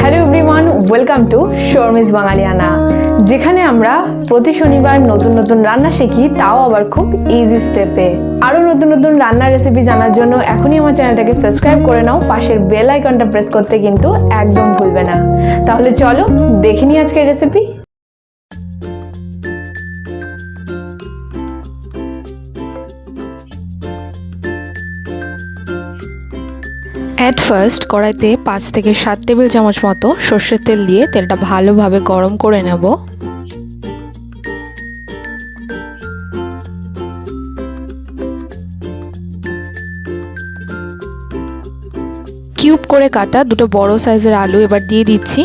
Hello everyone welcome to Sharmi's বাঙালিয়ানা যেখানে আমরা প্রতি শনিবার নতুন নতুন রান্না শিখি, তাও আবার খুব ইজি স্টেপে আরও নতুন নতুন রান্নার রেসিপি জানার জন্য এখনই আমার চ্যানেলটাকে সাবস্ক্রাইব করে নাও, পাশের বেল আইকনটা প্রেস করতে কিন্তু একদম ভুলবে না। তাহলে চলো দেখে নিই আজকের রেসিপি অ্যাট ফার্স্ট কড়াইতে পাঁচ থেকে সাত টেবিল চামচ মতো সর্ষের তেল দিয়ে তেলটা ভালোভাবে গরম করে নেব। কিউব করে কাটা দুটো বড় সাইজের আলু এবার দিয়ে দিচ্ছি।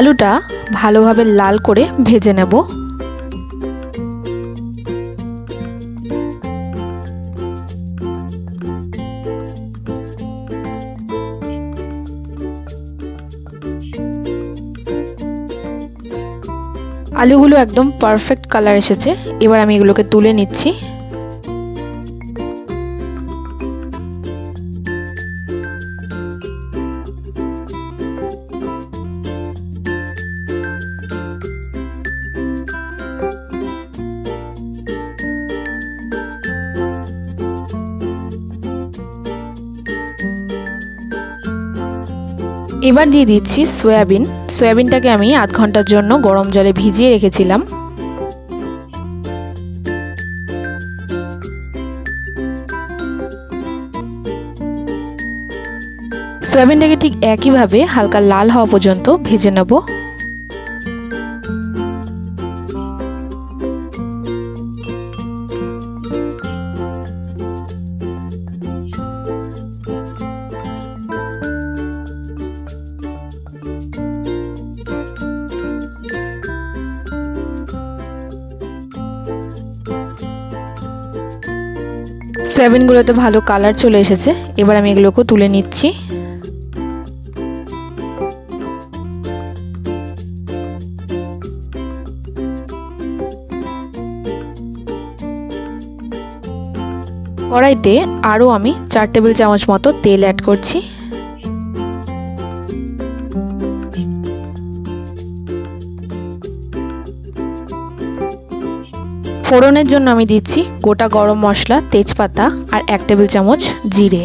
আলুটা ভালোভাবে লাল করে ভেজে নেব। আলুগুলো একদম পারফেক্ট কালার এসেছে। এবার আমি এগুলোকে তুলে নিচ্ছি। এবার দিয়ে দিচ্ছি সয়াবিন। সয়াবিনটাকে আমি আধ ঘণ্টার জন্য গরম জলে ভিজিয়ে রেখেছিলাম। সয়াবিনটাকে ঠিক একইভাবে হালকা লাল হওয়া পর্যন্ত ভেজে নেব। সয়াবিনগুলোতে ভালো কালার চলে এসেছে। এবার আমি এগুলোকে তুলে নিচ্ছি। কড়াইতে আরও আমি চার টেবিল চামচ মতো তেল অ্যাড করছি। ফোড়নের জন্য আমি দিচ্ছি গোটা গরম মশলা, তেজপাতা আর এক টেবিল চামচ জিরে।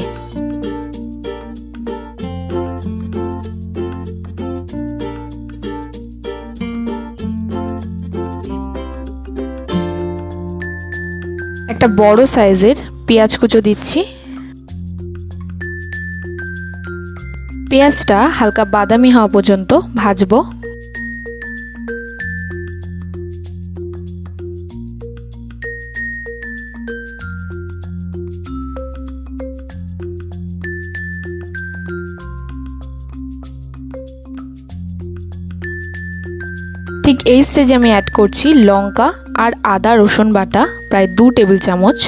একটা বড় সাইজের পেঁয়াজ কুচো দিচ্ছি। পেঁয়াজটা হালকা বাদামি হওয়া পর্যন্ত ভাজবো। এই স্টেজে আমি অ্যাড করছি লঙ্কা আর আদা, রসুন বাটা, প্রায় দু টেবিল চামচ।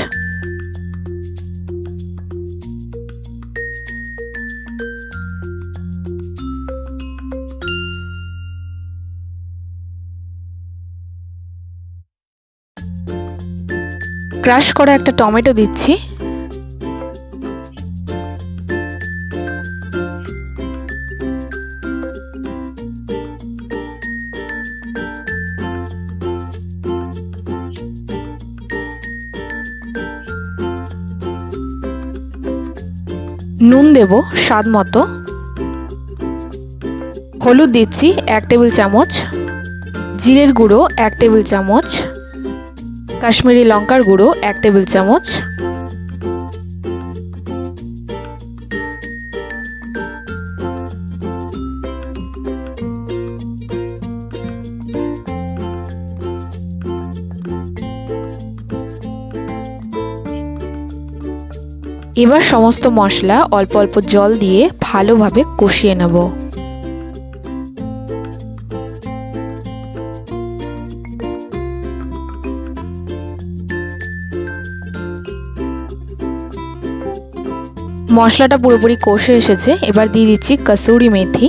ক্রাশ করা একটা টমেটো দিচ্ছি। নুন দেব, স্বাদ মতো। হলুদ দিচ্ছি এক টেবিল চামচ। জিরের গুঁড়ো এক টেবিল চামচ। কাশ্মীরি লঙ্কার গুঁড়ো এক টেবিল চামচ। এবার সমস্ত মশলা অল্প অল্প জল দিয়ে ভালোভাবে কষিয়ে নেব। মশলাটা পুরোপুরি কষে এসেছে। এবার দিয়ে দিচ্ছি কসুরি মেথি।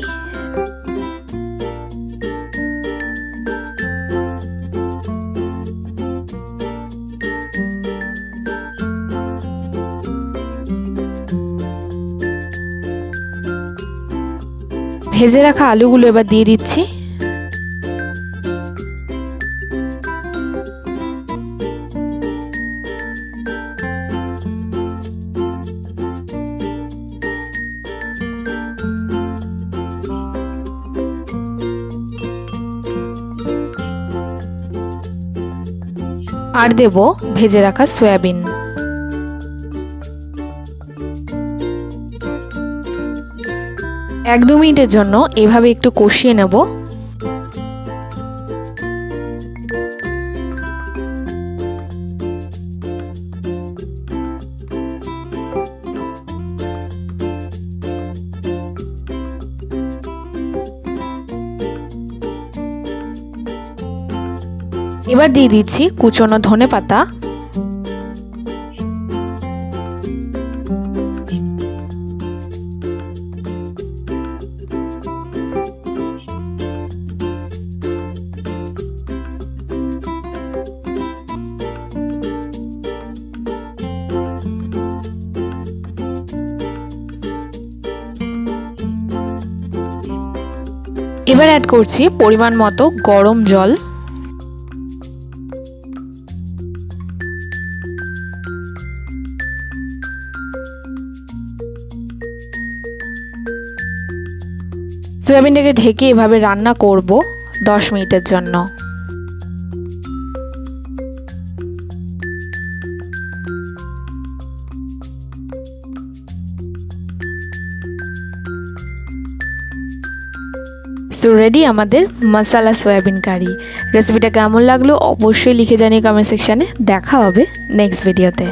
ভেজে রাখা আলুগুলো এবার দিয়ে দিচ্ছি। আর দেব ভেজে রাখা সয়াবিন। এক দু মিনিটের জন্য এভাবে একটু কষিয়ে নেব। এবার দিয়ে দিচ্ছি কুচনো ধনে পাতা এবার অ্যাড করছি পরিমাণ মতো গরম জল। সয়াবিনটাকে ঢেকে এভাবে রান্না করব দশ মিনিটের জন্য। সো রেডি আমাদের মশালা সয়াবিন কারি রেসিপিটা কেমন লাগল অবশ্যই লিখে জানিয়ে কমেন্ট সেকশানে দেখা হবে নেক্সট ভিডিওতে